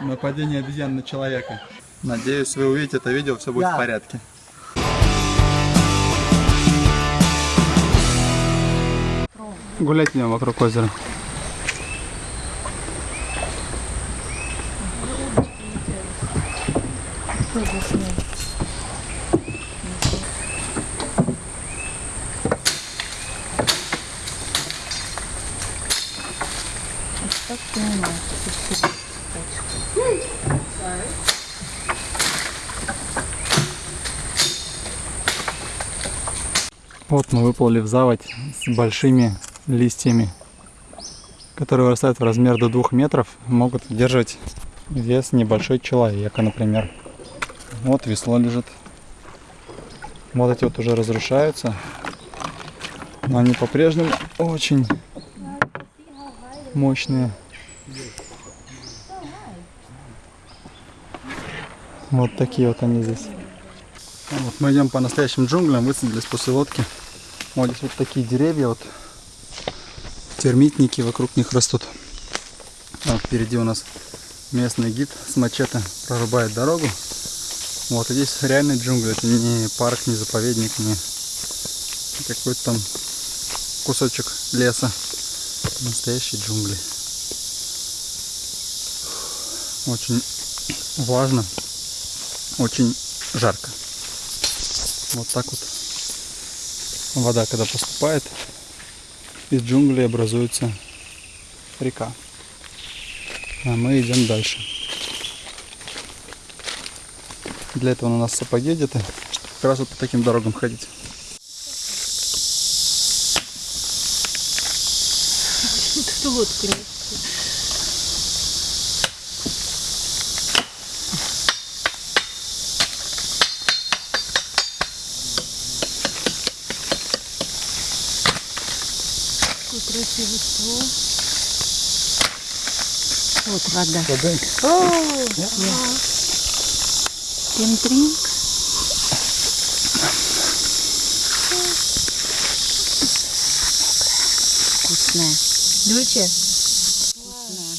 Нападение обезьян на человека. Надеюсь, вы увидите это видео, все будет Да. в порядке. Гулять идем вокруг озера. Вот мы выплыли в заводь с большими листьями, которые вырастают в размер до двух метров, могут удерживать вес небольшой человека, например. Вот весло лежит. Вот эти вот уже разрушаются, но они по-прежнему очень мощные. Вот такие вот они здесь. Вот мы идем по настоящим джунглям, высадились после лодки. Вот здесь вот такие деревья, вот термитники вокруг них растут. Вот впереди у нас местный гид с мачете прорубает дорогу. Вот и здесь реальный джунгли, это не парк, не заповедник, не какой-то там кусочек леса. Настоящие джунгли. Очень влажно, очень жарко. Вот так вот вода, когда поступает, из джунглей образуется река. А мы идем дальше. Для этого у нас сапоги где-то, чтобы как раз вот по таким дорогам ходить. Тут лодку нет. Какой красивый ствол. Вот вода. О, Кемтринг. Вкусная. Дуче?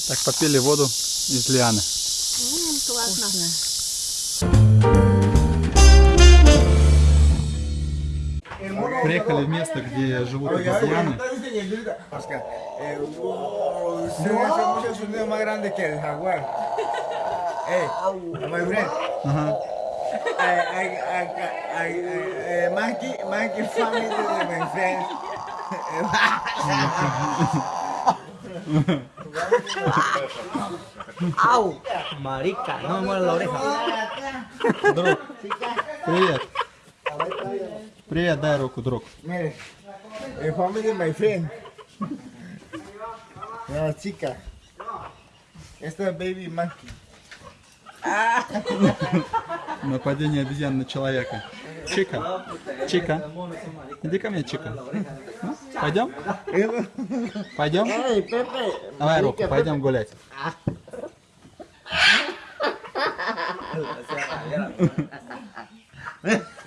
Так, попили воду из лианы. Вкусно. Приехали в место, где живут обезьяны. Oscar, eh, wow, se hace mucho sonido más grande que el jaguar. Hey, my friend. Ага. I, I, I, I, I, I, monkey, monkey family de my friend. ¡Au! Marica, no me muere la oreja. Друг, привет. Привет, дай руку, друг. Family my friend. La chica. Es baby monkey. Нападение обезьян на человека. Чика, Чика, иди ко мне, Чика. Ну, Пойдем? Пойдем? Давай руку, пойдем гулять.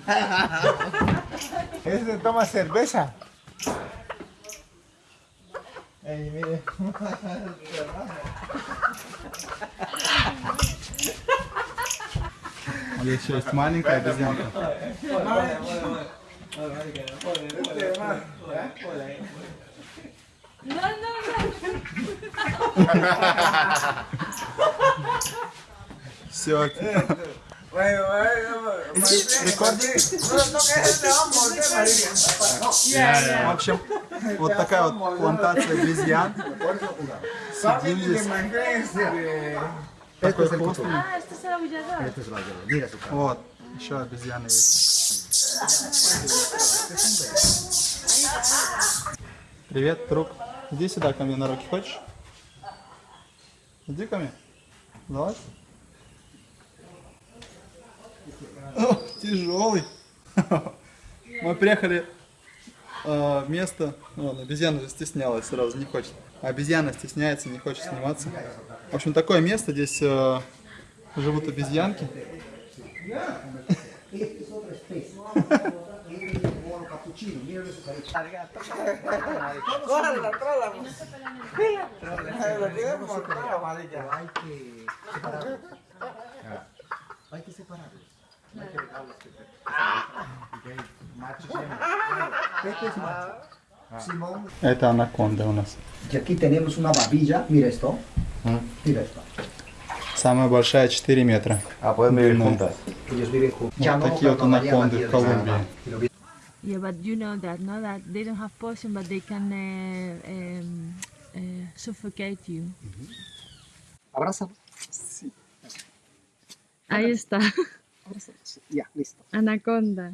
Este toma cerveza. Ey, mire. А здесь еще есть маленькая обезьянка. Все. Bueno, bueno, my friend. No, no, que В общем, вот такая вот плантация обезьян. Сидим здесь. Такой вкусный. Aullador. Вот, еще обезьяны есть. Привет, друг. Иди сюда ко мне на руки, хочешь? Иди ко мне. Давай. О, тяжелый. Мы приехали э, в место. Вон, обезьяна же стеснялась сразу, не хочет. Обезьяна стесняется, не хочет сниматься. В общем, такое место. Здесь э, живут обезьянки. Hay que separarlos. Hay que separarlos. No hay que dejarlos que se- Macho y hembra. Este es macho. Simón. Это анаконда у нас. Y aquí tenemos una babilla. Mira esto. Mira esto. Самая большая 4 метра. Ah, pueden vivir No. juntas. Ellos viven juntos. Вот такие вот анаконды в Колумбии. Yeah, but you know that, no, that they don't have poison, but they can uh, um, uh, suffocate you. Abrázalo. Ahí está, Ya, listo. anaconda.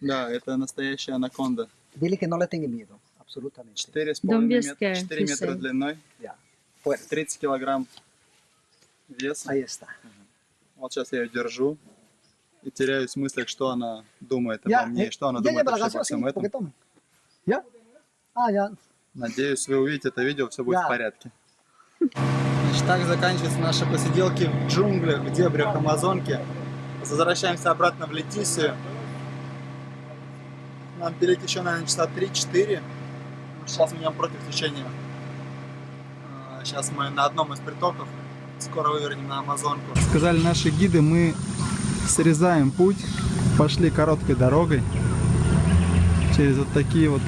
Да, это настоящая анаконда. Dile que no le tenga miedo. Absolutamente. 4,5 Don't be метра, scared, 4 he метра длиной. Fuera. 30 килограмм веса. Ahí está. Вот сейчас я ее держу и теряюсь в мыслях, что она думает обо мне, и что она думает обо всем ¿por этом. ¿Ya? Ah, ya. Надеюсь, вы увидите это видео, все будет в порядке. Значит, так заканчиваются наши посиделки в джунглях, в дебрях Амазонки. Возвращаемся обратно в Летисию. Нам перейти еще, наверное, часа 3-4. Сейчас меняем против течения. А, Сейчас мы на одном из притоков. Скоро вывернем на Амазонку. Сказали наши гиды, мы срезаем путь. Пошли короткой дорогой. Через вот такие вот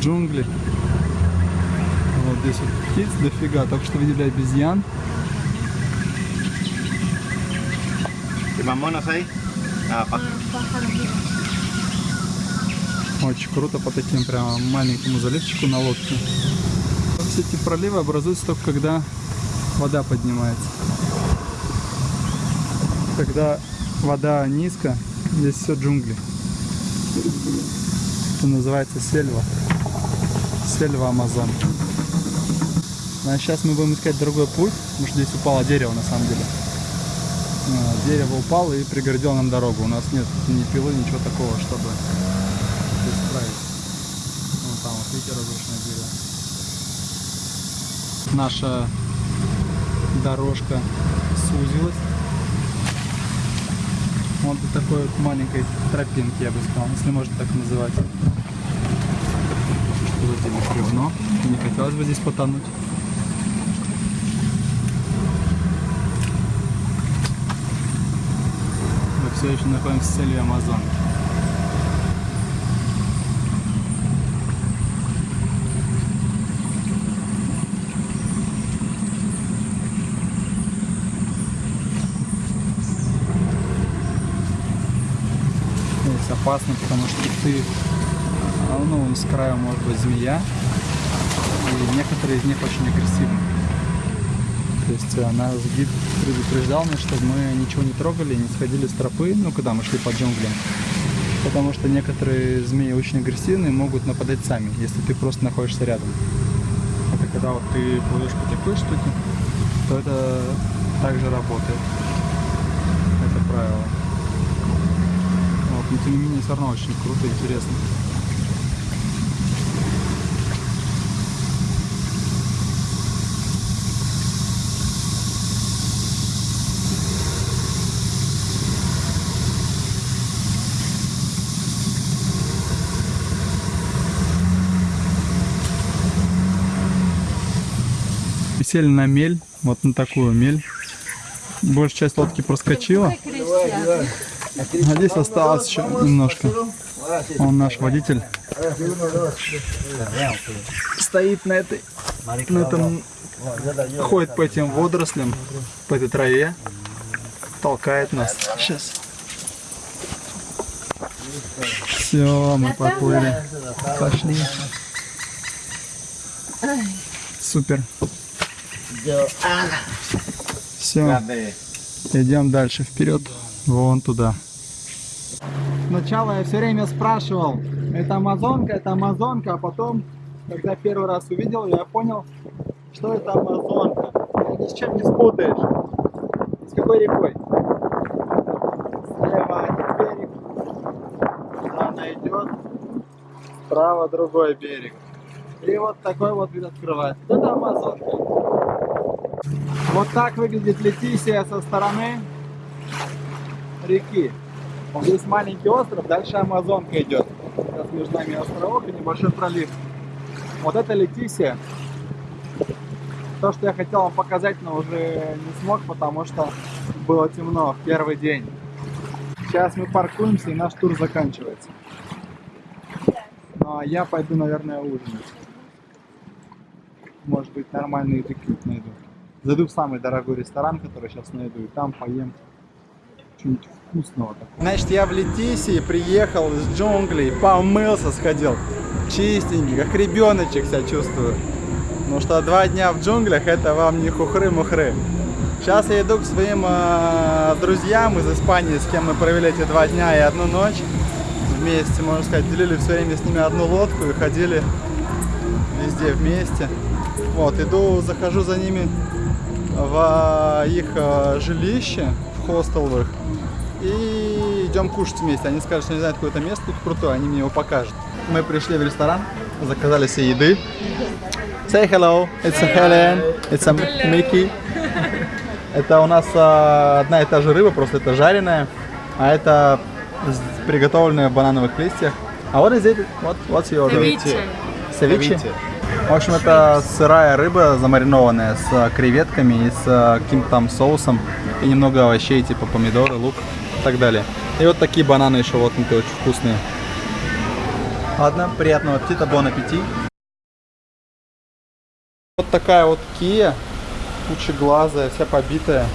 джунгли. Вот здесь вот птиц дофига. Только что видели обезьян. ¿Y más monos ahí? Ah, pa- Очень круто по таким прям маленькому заливчику на лодке. Все эти проливы образуются только когда вода поднимается. Когда вода низко, здесь все джунгли. Это называется сельва. Сельва Амазон. А сейчас мы будем искать другой путь, потому что здесь упало дерево на самом деле. А, Дерево упало и преградило нам дорогу. У нас нет ни пилы, ничего такого, чтобы исправить. Вон там, вот видите, разрушенное дерево. Наша дорожка сузилась. Вот до такой вот маленькой тропинки, я бы сказал, если можно так называть. Что за тема бревно? Не хотелось бы здесь потонуть. Все еще находимся в цели Амазон. Здесь опасно, потому что ты, а, ну, с краю может быть змея, и некоторые из них очень агрессивны. То есть э, нас гид предупреждал нас, чтобы мы ничего не трогали, не сходили с тропы, ну, когда мы шли по джунглям. Потому что некоторые змеи очень агрессивные, могут нападать сами, если ты просто находишься рядом. Это когда вот ты плывешь по такой штуке, то это также работает. Это правило. Вот, но тем не менее все равно очень круто и интересно. Сели на мель, вот на такую мель. Большая часть лодки проскочила. А здесь осталось еще немножко. Он наш водитель. Стоит на этой, на этом, ходит по этим водорослям, по этой траве, толкает нас. Сейчас. Все, мы поплыли. Пошли. Супер. Все. Идем дальше вперед, вон туда. Сначала я все время спрашивал, это амазонка, это амазонка, а потом, когда первый раз увидел, я понял, что это амазонка. Ни с чем не спутаешь. С какой рекой? Слева один берег, куда она идет, справа другой берег. И вот такой вот вид открывается. Это амазонка. Вот так выглядит Летисия со стороны реки. Здесь маленький остров, дальше Амазонка идет. Сейчас между нами островок и небольшой пролив. Вот это Летисия. То, что я хотел вам показать, но уже не смог, потому что было темно в первый день. Сейчас мы паркуемся и наш тур заканчивается. Ну а я пойду, наверное, ужинать. Может быть, нормальный какую-то найду. Зайду в самый дорогой ресторан, который сейчас найду, и там поем что-нибудь вкусного такого. Значит, я в Летисии приехал из джунглей, помылся, сходил. Чистенький, как ребеночек себя чувствую. Потому что два дня в джунглях это вам не хухры-мухры. Сейчас я иду к своим э, друзьям из Испании, с кем мы провели эти два дня и одну ночь. Вместе, можно сказать, делили все время с ними одну лодку и ходили везде вместе. Вот, иду, захожу за ними в их э, жилище, в хостел в их, и идем кушать вместе. Они скажут, что не знают какое-то место тут крутое, они мне его покажут. Мы пришли в ресторан, заказали себе еды. Say hello, it's a Helen, it's a Mickey. Это у нас а, одна и та же рыба, просто это жареная, а это приготовленная в банановых листьях. А is it? What, what's your Ceviche. Севиче? В общем, это сырая рыба, замаринованная с э, креветками и с э, каким-то там соусом и немного овощей, типа помидоры, лук и так далее. И вот такие бананы еще воткнутые, очень вкусные. Ладно, приятного аппетита, бон аппетит. Вот такая вот Kia, кучеглазая, вся побитая.